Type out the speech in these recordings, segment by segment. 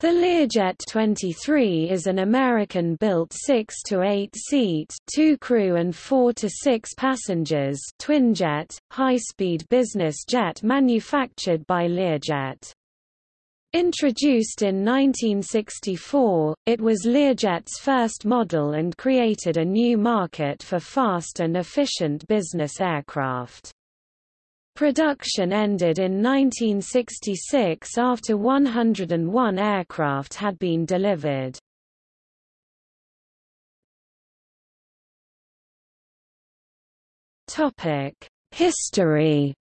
The Learjet 23 is an American-built 6 to 8-seat, 2 crew and 4 to 6 passengers, twinjet, high-speed business jet manufactured by Learjet. Introduced in 1964, it was Learjet's first model and created a new market for fast and efficient business aircraft. Production ended in 1966 after 101 aircraft had been delivered. History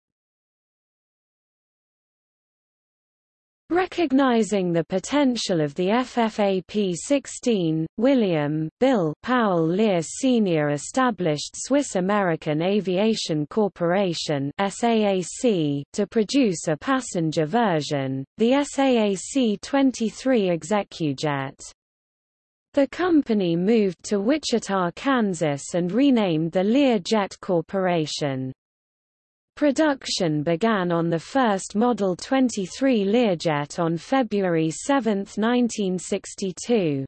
Recognizing the potential of the FFA-P-16, William Bill Powell Lear Sr. established Swiss-American Aviation Corporation (SAAC) to produce a passenger version, the SAAC-23 Execujet. The company moved to Wichita, Kansas and renamed the Lear Jet Corporation. Production began on the first Model 23 Learjet on February 7, 1962.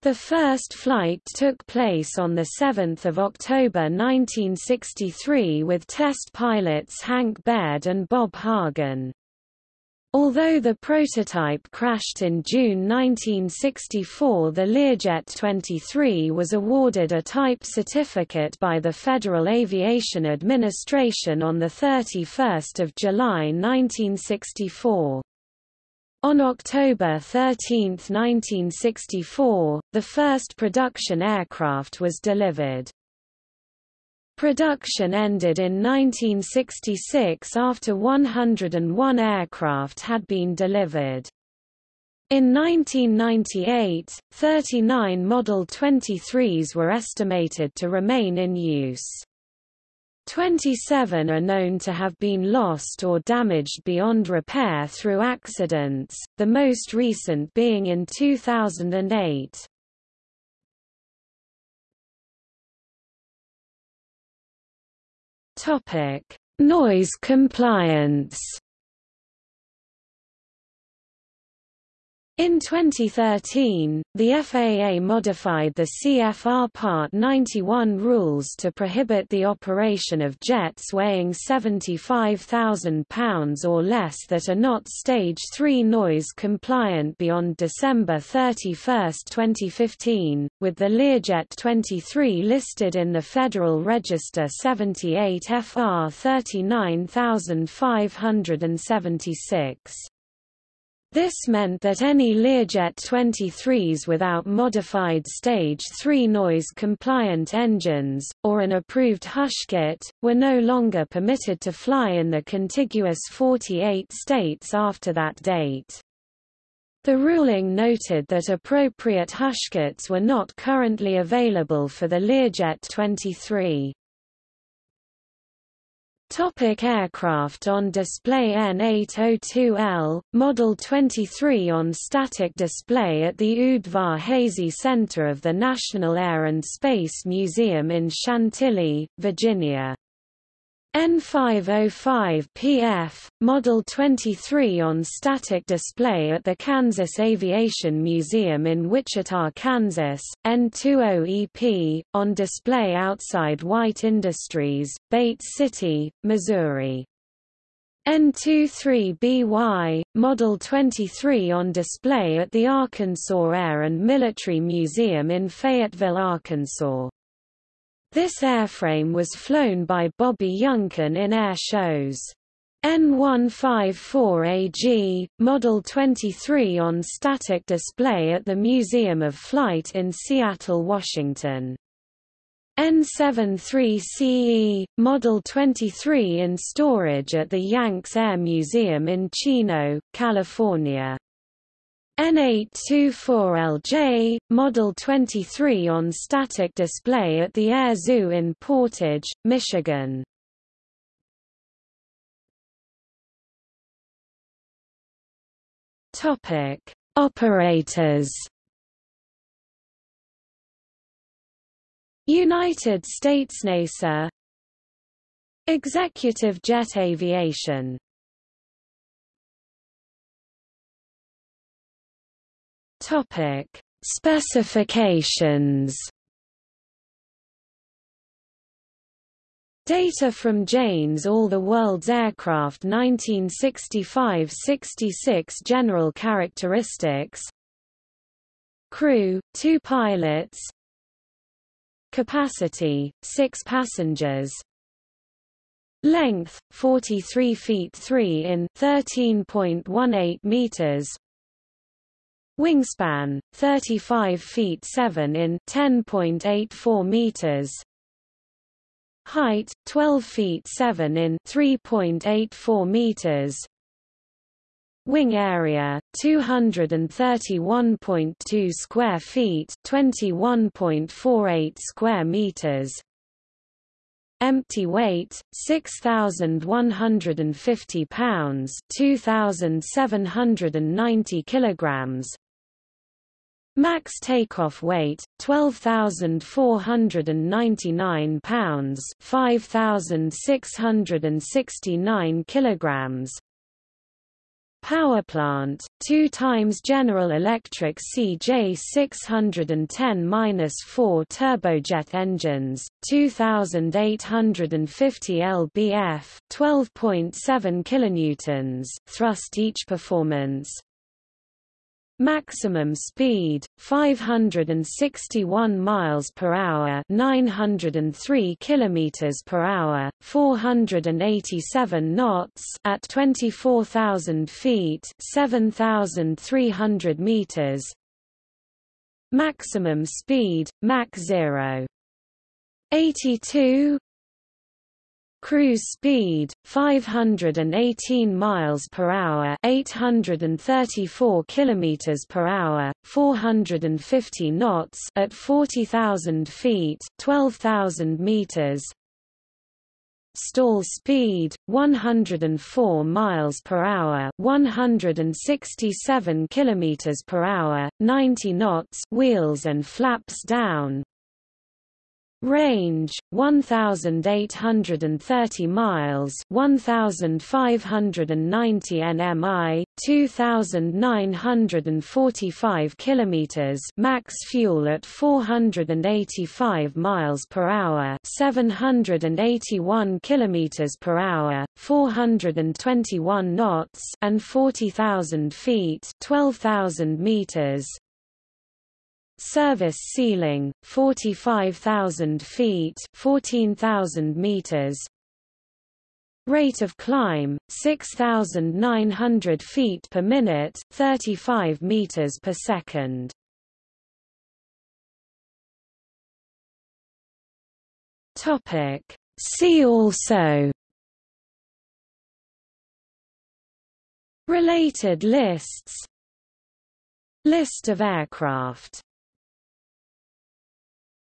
The first flight took place on 7 October 1963 with test pilots Hank Beaird and Bob Hagen. Although the prototype crashed in June 1964 the Learjet 23 was awarded a type certificate by the Federal Aviation Administration on 31 July 1964. On October 13, 1964, the first production aircraft was delivered. Production ended in 1966 after 101 aircraft had been delivered. In 1998, 39 Model 23s were estimated to remain in use. 27 are known to have been lost or damaged beyond repair through accidents, the most recent being in 2008. Topic: Noise compliance. In 2013, the FAA modified the CFR Part 91 rules to prohibit the operation of jets weighing 75,000 pounds or less that are not Stage 3 noise compliant beyond December 31, 2015, with the Learjet 23 listed in the Federal Register 78 FR 39576. This meant that any Learjet 23s without modified Stage 3 noise-compliant engines, or an approved hush kit, were no longer permitted to fly in the contiguous 48 states after that date. The ruling noted that appropriate hushkits were not currently available for the Learjet 23. Topic aircraft on display N802L, Model 23 on static display at the Udvar Hazy Center of the National Air and Space Museum in Chantilly, Virginia. N505PF, Model 23 on static display at the Kansas Aviation Museum in Wichita, Kansas, N20EP, on display outside White Industries, Bates City, Missouri. N23BY, Model 23 on display at the Arkansas Air and Military Museum in Fayetteville, Arkansas. This airframe was flown by Bobby Younkin in air shows. N154AG, Model 23 on static display at the Museum of Flight in Seattle, Washington. N73CE, Model 23 in storage at the Yanks Air Museum in Chino, California. N824LJ, Model 23 on static display at the Air Zoo in Portage, Michigan. Topic: Operators. United States NASA Executive Jet Aviation Topic: Specifications. Data from Jane's All the World's Aircraft 1965-66 General characteristics. Crew, 2 pilots. Capacity, 6 passengers. Length, 43 feet 3 in 13.18 meters Wingspan, 35 feet 7 in 10.84 meters Height 12 feet 7 in 3.84 meters. Wing area 231.2 square feet, 21.48 square meters. Empty weight 6150 pounds, 2790 kilograms. Max takeoff weight 12,499 pounds, 5,669 kilograms. Power plant, 2 times General Electric CJ610-4 turbojet engines, 2850 lbf, 12.7 kilonewtons thrust each performance. Maximum speed 561 miles per hour, 903 kilometers per hour, 487 knots at 24,000 feet, 7,300 meters. Maximum speed Mach 0 82 Cruise speed 518 miles per hour, 834 kilometers per hour, 450 knots at 40,000 feet, 12,000 meters. Stall speed 104 miles per hour, 167 kilometers per hour, 90 knots, wheels and flaps down. Range 1830 miles, 1590 nmi, 2945 kilometers. Max fuel at 485 miles per hour, 781 kilometers per hour, 421 knots, and 40,000 feet, 12,000 meters. Service ceiling 45,000 feet 14,000 meters. Rate of climb 6,900 feet per minute 35 meters per second. Topic. See also. Related lists. List of aircraft